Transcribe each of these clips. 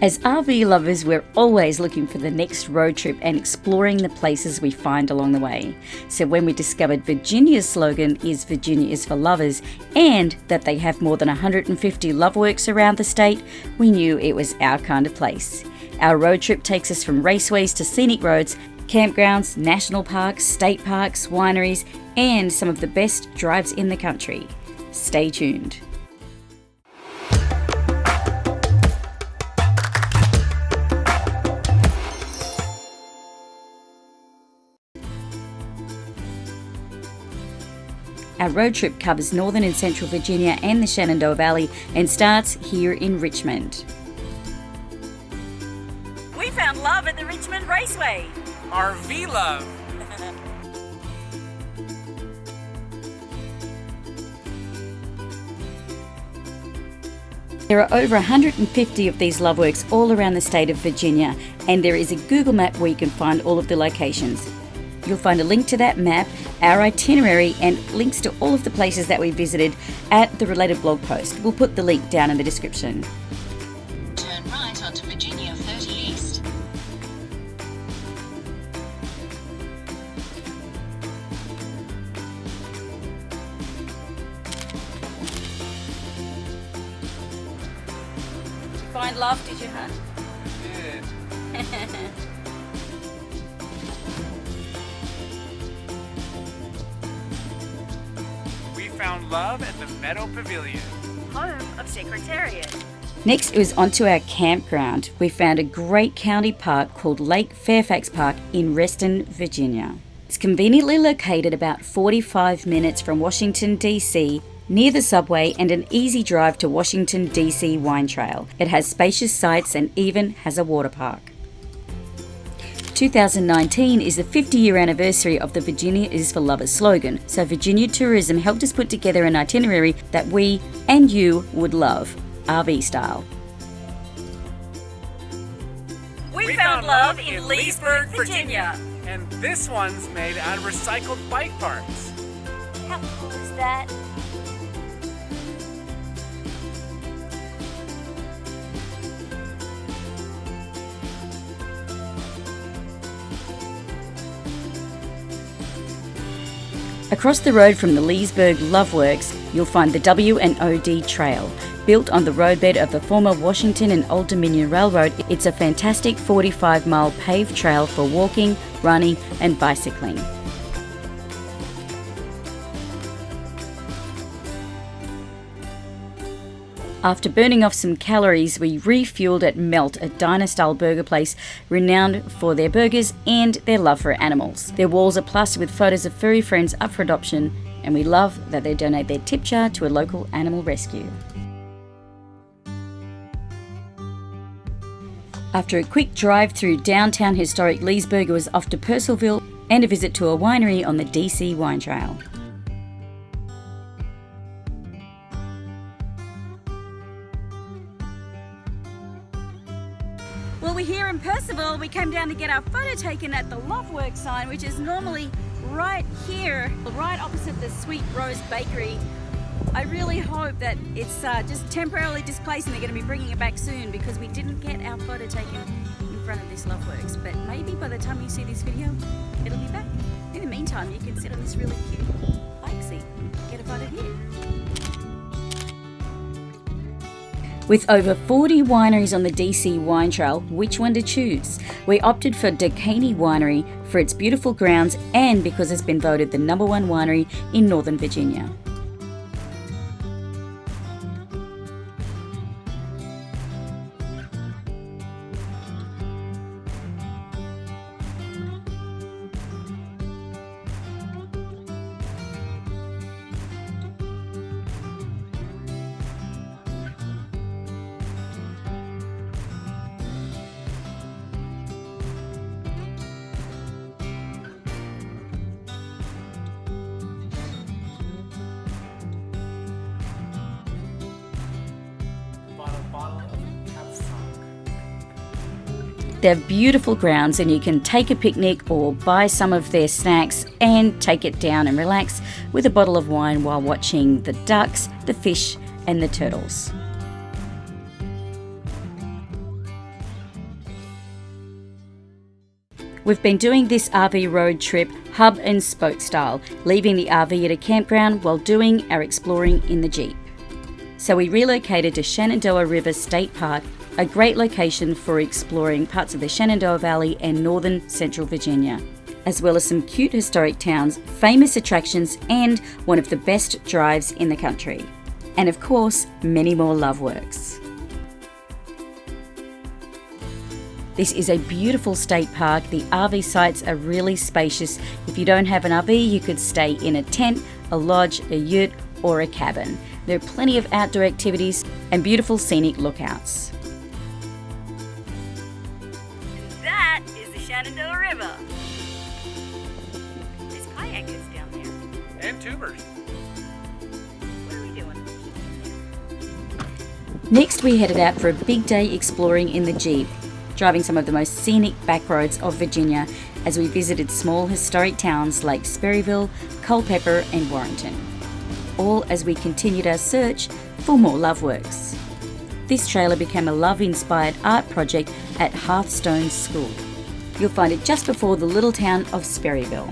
As RV lovers, we're always looking for the next road trip and exploring the places we find along the way. So when we discovered Virginia's slogan is Virginia is for lovers and that they have more than 150 love works around the state, we knew it was our kind of place. Our road trip takes us from raceways to scenic roads, campgrounds, national parks, state parks, wineries, and some of the best drives in the country. Stay tuned. Our road trip covers northern and central Virginia and the Shenandoah Valley and starts here in Richmond. We found love at the Richmond Raceway. RV love. There are over 150 of these love works all around the state of Virginia, and there is a Google map where you can find all of the locations. You'll find a link to that map, our itinerary, and links to all of the places that we visited at the related blog post. We'll put the link down in the description. Turn right onto Virginia 30 East. Find love, did you, huh? Love at the Meadow Pavilion. home of Secretariat. Next, it was onto our campground. We found a great county park called Lake Fairfax Park in Reston, Virginia. It's conveniently located about 45 minutes from Washington, D.C., near the subway and an easy drive to Washington, D.C. Wine Trail. It has spacious sites and even has a water park. 2019 is the 50 year anniversary of the Virginia is for Lovers slogan, so Virginia Tourism helped us put together an itinerary that we and you would love, RV style. We, found love in Leesburg, Virginia. And this one's made out of recycled bike parts. How cool is that? Across the road from the Leesburg Love Works, you'll find the W and OD Trail. Built on the roadbed of the former Washington and Old Dominion Railroad, it's a fantastic 45 mile paved trail for walking, running, and bicycling. After burning off some calories, we refueled at Melt, a diner style burger place renowned for their burgers and their love for animals. Their walls are plastered with photos of furry friends up for adoption, and we love that they donate their tip jar to a local animal rescue. After a quick drive through downtown historic Leesburg, was off to Purcellville and a visit to a winery on the DC Wine Trail. We're here in Purcellville. We came down to get our photo taken at the Loveworks sign, which is normally right here, right opposite the Sweet Rose Bakery. I really hope that it's uh, just temporarily displaced and they're going to be bringing it back soon because we didn't get our photo taken in front of this Loveworks. But maybe by the time you see this video, it'll be back. In the meantime, you can sit on this really cute bike seat get a photo here. With over 40 wineries on the DC Wine Trail, which one to choose? We opted for Doukenie Winery for its beautiful grounds and because it's been voted the number one winery in Northern Virginia. They have beautiful grounds, and you can take a picnic or buy some of their snacks and take it down and relax with a bottle of wine while watching the ducks, the fish, and the turtles. We've been doing this RV road trip hub and spoke style, leaving the RV at a campground while doing our exploring in the Jeep. So we relocated to Shenandoah River State Park a great location for exploring parts of the Shenandoah Valley and northern central Virginia, as well as some cute historic towns, famous attractions, and one of the best drives in the country. And of course, many more love works. This is a beautiful state park. The RV sites are really spacious. If you don't have an RV, you could stay in a tent, a lodge, a yurt, or a cabin. There are plenty of outdoor activities and beautiful scenic lookouts. Next, we headed out for a big day exploring in the Jeep, driving some of the most scenic back roads of Virginia as we visited small historic towns like Sperryville, Culpeper, and Warrenton. All as we continued our search for more love works. This trailer became a love inspired art project at Hearthstone School. You'll find it just before the little town of Sperryville.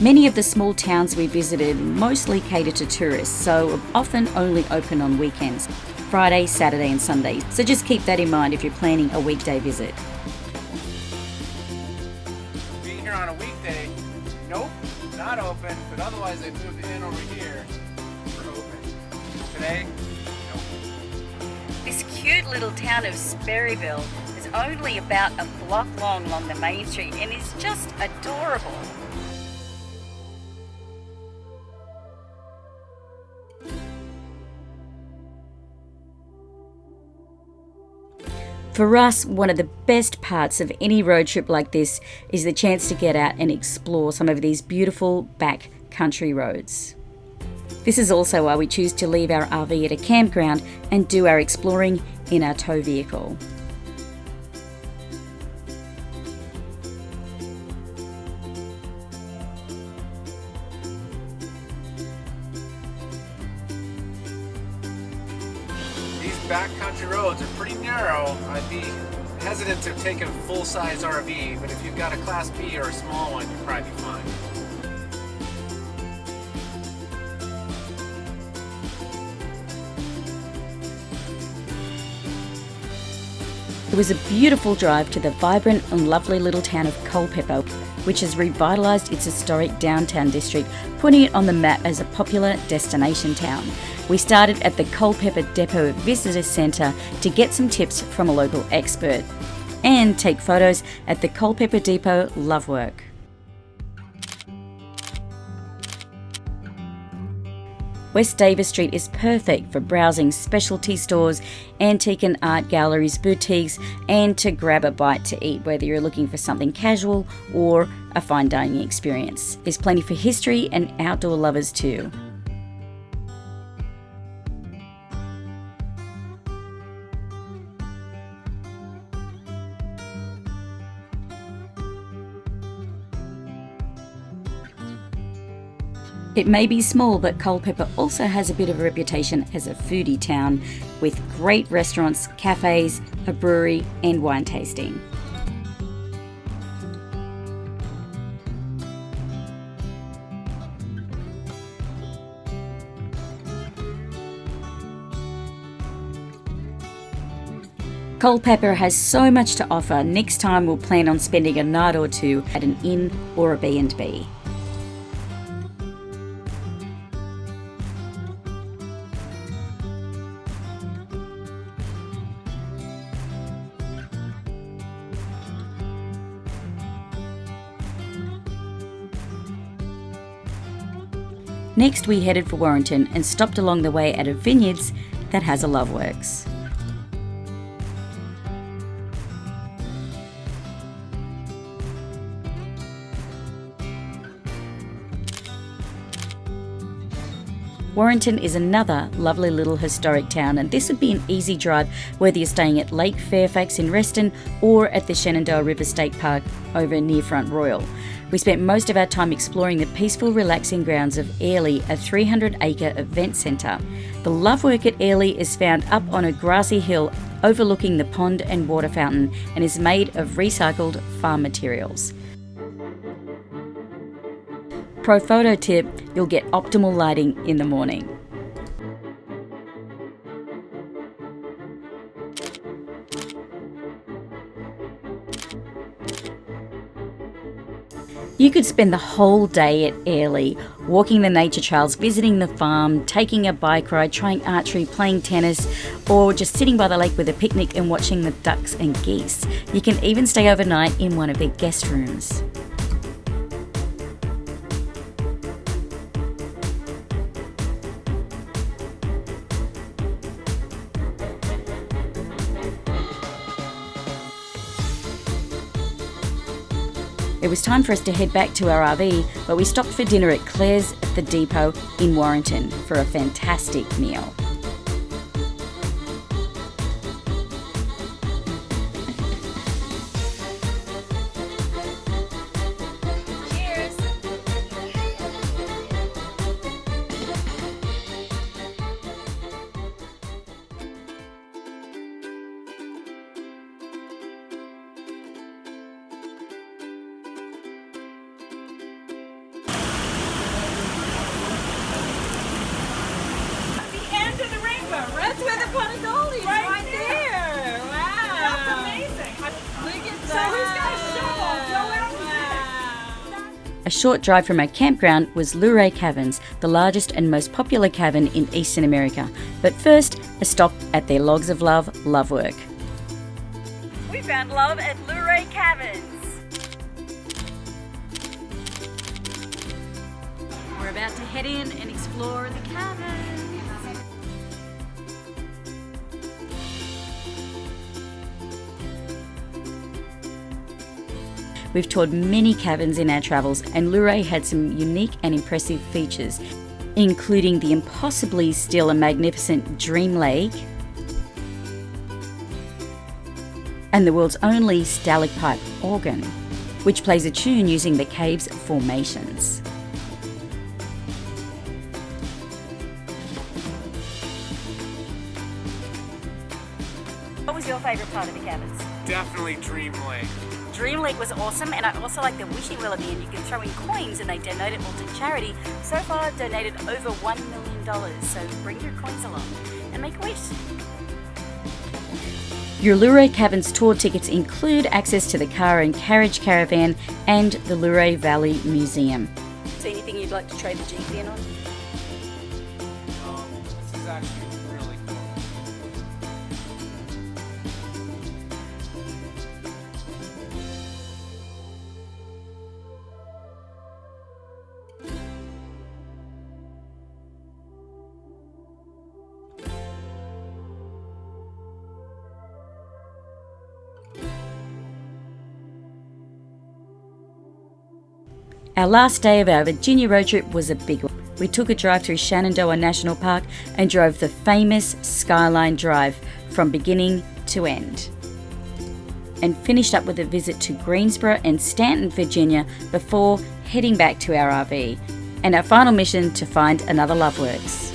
Many of the small towns we visited mostly cater to tourists, so often only open on weekends Friday, Saturday, and Sunday. So just keep that in mind if you're planning a weekday visit. Being here on a weekday, nope, not open, but otherwise they moved in over here for open. Today, nope. This cute little town of Sperryville is only about a block long along the main street and is just adorable. For us, one of the best parts of any road trip like this is the chance to get out and explore some of these beautiful back country roads. This is also why we choose to leave our RV at a campground and do our exploring in our tow vehicle. Backcountry roads are pretty narrow. I'd be hesitant to take a full-size RV, but if you've got a Class B or a small one, you'll probably be fine. It was a beautiful drive to the vibrant and lovely little town of Culpeper, which has revitalised its historic downtown district, putting it on the map as a popular destination town. We started at the Culpeper Depot Visitor Centre to get some tips from a local expert and take photos at the Culpeper Depot Love Work. West Davis Street is perfect for browsing specialty stores, antique and art galleries, boutiques, and to grab a bite to eat, whether you're looking for something casual or a fine dining experience. There's plenty for history and outdoor lovers too. It may be small, but Culpeper also has a bit of a reputation as a foodie town with great restaurants, cafes, a brewery, and wine tasting. Culpeper has so much to offer. Next time we'll plan on spending a night or two at an inn or a B&B. Next, we headed for Warrenton and stopped along the way at a vineyards that has a Loveworks. Warrenton is another lovely little historic town, and this would be an easy drive whether you're staying at Lake Fairfax in Reston or at the Shenandoah River State Park over near Front Royal. We spent most of our time exploring the peaceful, relaxing grounds of Airlie, a 300 acre event centre. The love work at Airlie is found up on a grassy hill overlooking the pond and water fountain and is made of recycled farm materials. Pro photo tip you'll get optimal lighting in the morning. You could spend the whole day at Airlie, walking the nature trails, visiting the farm, taking a bike ride, trying archery, playing tennis, or just sitting by the lake with a picnic and watching the ducks and geese. You can even stay overnight in one of their guest rooms. Time for us to head back to our RV, but we stopped for dinner at Claire's at the depot in Warrenton for a fantastic meal. A short drive from our campground was Luray Caverns, the largest and most popular cavern in Eastern America. But first, a stop at their Logs of Love Lovework. We found love at Luray Caverns. We're about to head in and explore the caverns. We've toured many caverns in our travels, and Luray had some unique and impressive features, including the impossibly still and magnificent Dream Lake and the world's only stalagmite organ, which plays a tune using the cave's formations. What was your favourite part of the caverns? Definitely Dream Lake. Dream Lake was awesome, and I also like the wishing well at the end. You can throw in coins and they donate it all to charity. So far, I've donated over $1 million, so bring your coins along and make a wish. Your Luray Caverns tour tickets include access to the car and carriage caravan and the Luray Valley Museum. So, anything you'd like to trade the Jeep in on? Um, this is actually Our last day of our Virginia road trip was a big one. We took a drive through Shenandoah National Park and drove the famous Skyline Drive from beginning to end. And finished up with a visit to Greensboro and Staunton, Virginia before heading back to our RV. And our final mission to find another Loveworks.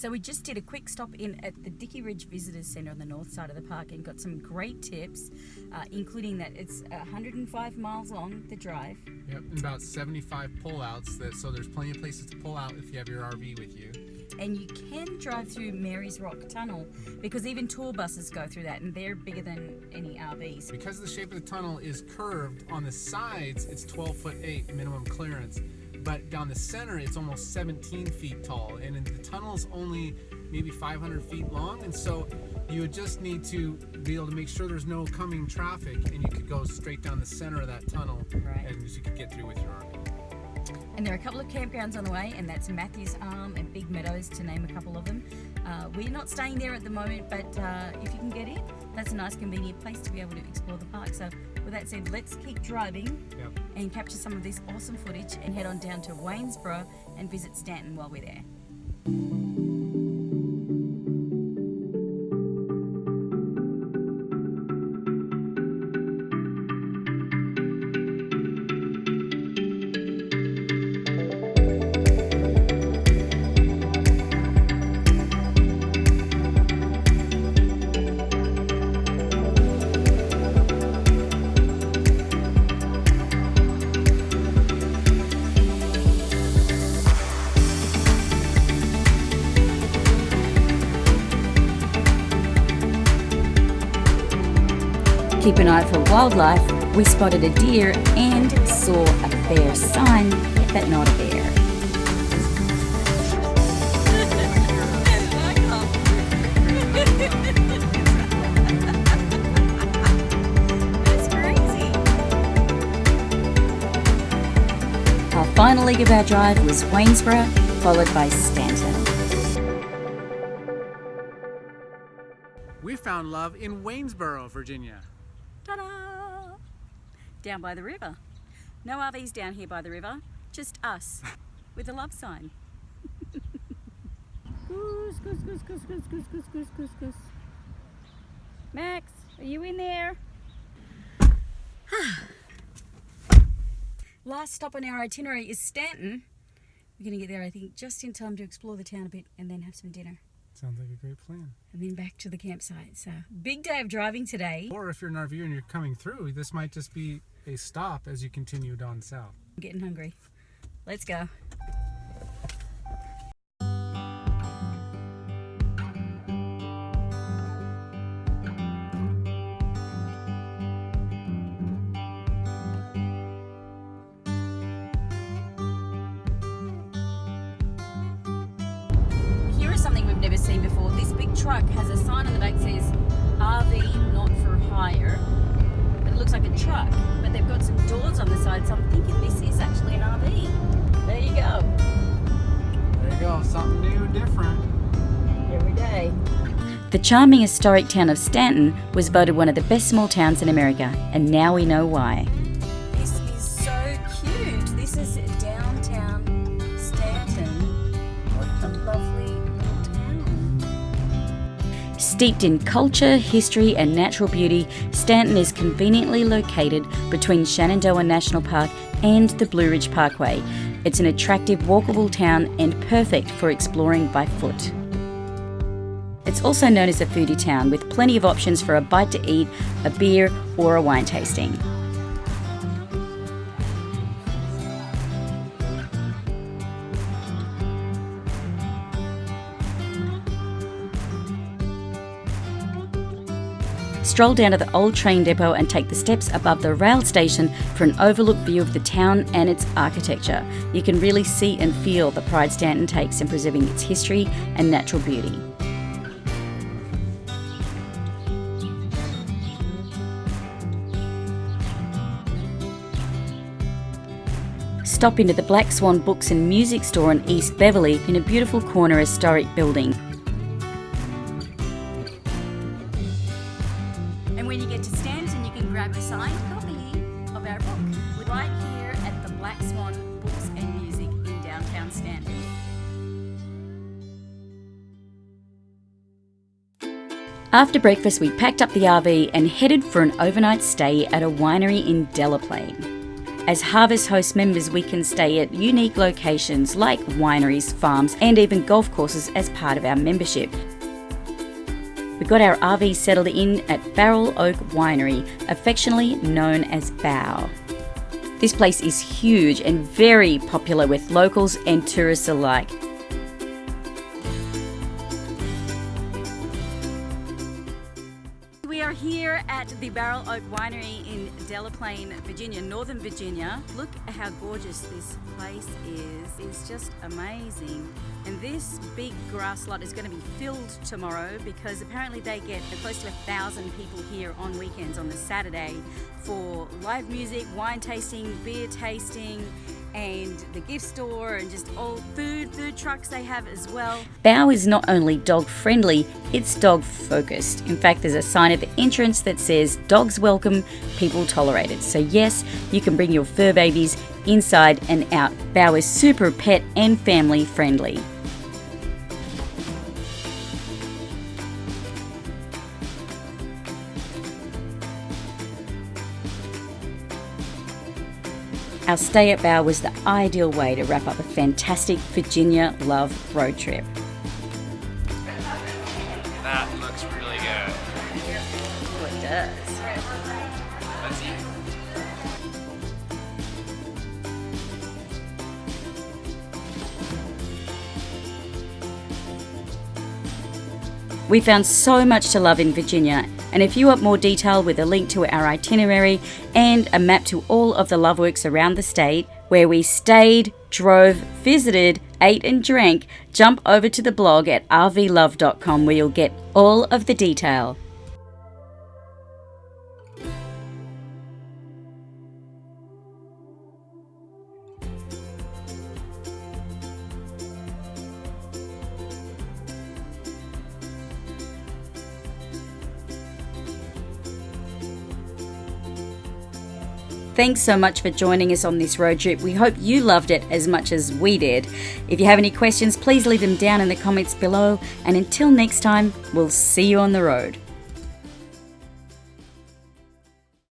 So we just did a quick stop in at the Dickey Ridge Visitors Centre on the north side of the park and got some great tips, uh, including that it's 105 miles long, the drive. Yep, and about 75 pullouts. That so there's plenty of places to pull out if you have your RV with you. And you can drive through Mary's Rock Tunnel because even tour buses go through that and they're bigger than any RVs. Because the shape of the tunnel is curved on the sides, it's 12 foot 8 minimum clearance. But down the center it's almost 17 feet tall, and the tunnel is only maybe 500 feet long, and so you would just need to be able to make sure there's no coming traffic, and you could go straight down the center of that tunnel, Right. and you could get through with your RV. And there are a couple of campgrounds on the way, and that's Matthews Arm and Big Meadows, to name a couple of them. Uh, we're not staying there at the moment, but uh, if you can get in, that's a nice, convenient place to be able to explore the park. So, with that said, let's keep driving Yep. and capture some of this awesome footage and head on down to Waynesboro and visit Staunton while we're there. Eye for wildlife. We spotted a deer and saw a bear sign, but not a bear. Our final leg of our drive was Waynesboro, followed by Staunton. We found love in Waynesboro, Virginia. Ta-da! Down by the river. No RVs down here by the river, just us with a love sign. goose, goose, goose, goose, goose, goose, goose, goose, goose, goose. Max, are you in there? Last stop on our itinerary is Staunton. We're going to get there, I think, just in time to explore the town a bit and then have some dinner. Sounds like a great plan. And then back to the campsite. So, big day of driving today. Or if you're an RVer and you're coming through, this might just be a stop as you continue down south. I'm getting hungry. Let's go. Doors side, so I'm thinking this is actually an RV. There you go. There you go, something new, different. Every day. The charming historic town of Staunton was voted one of the best small towns in America, and now we know why. Steeped in culture, history, and natural beauty, Staunton is conveniently located between Shenandoah National Park and the Blue Ridge Parkway. It's an attractive, walkable town and perfect for exploring by foot. It's also known as a foodie town with plenty of options for a bite to eat, a beer, or a wine tasting. Stroll down to the old train depot and take the steps above the rail station for an overlook view of the town and its architecture. You can really see and feel the pride Staunton takes in preserving its history and natural beauty. Stop into the Black Swan Books and Music Store in East Beverly in a beautiful corner historic building. Black Swan Books and Music in downtown. After breakfast, we packed up the RV and headed for an overnight stay at a winery in Delaplane. As Harvest Host members, we can stay at unique locations like wineries, farms, and even golf courses as part of our membership. We got our RV settled in at Barrel Oak Winery, affectionately known as BOW. This place is huge and very popular with locals and tourists alike. Here at the Barrel Oak Winery in Delaplane, Virginia, Northern Virginia. Look at how gorgeous this place is. It's just amazing. And this big grass lot is going to be filled tomorrow because apparently they get close to a thousand people here on weekends on the Saturday for live music, wine tasting, beer tasting, and the gift store and just all food, food trucks they have as well. Bow is not only dog friendly, it's dog focused. In fact, there's a sign at the entrance that says dogs welcome, people tolerated. So, yes, you can bring your fur babies inside and out. Bow is super pet and family friendly. Our stay at Bow was the ideal way to wrap up a fantastic Virginia Love road trip. That looks really good. Oh, it does. Let's eat. We found so much to love in Virginia, and if you want more detail with a link to our itinerary and a map to all of the Loveworks around the state, where we stayed, drove, visited, ate, and drank, jump over to the blog at rvlove.com where you'll get all of the detail. Thanks so much for joining us on this road trip. We hope you loved it as much as we did. If you have any questions, please leave them down in the comments below. And until next time, we'll see you on the road.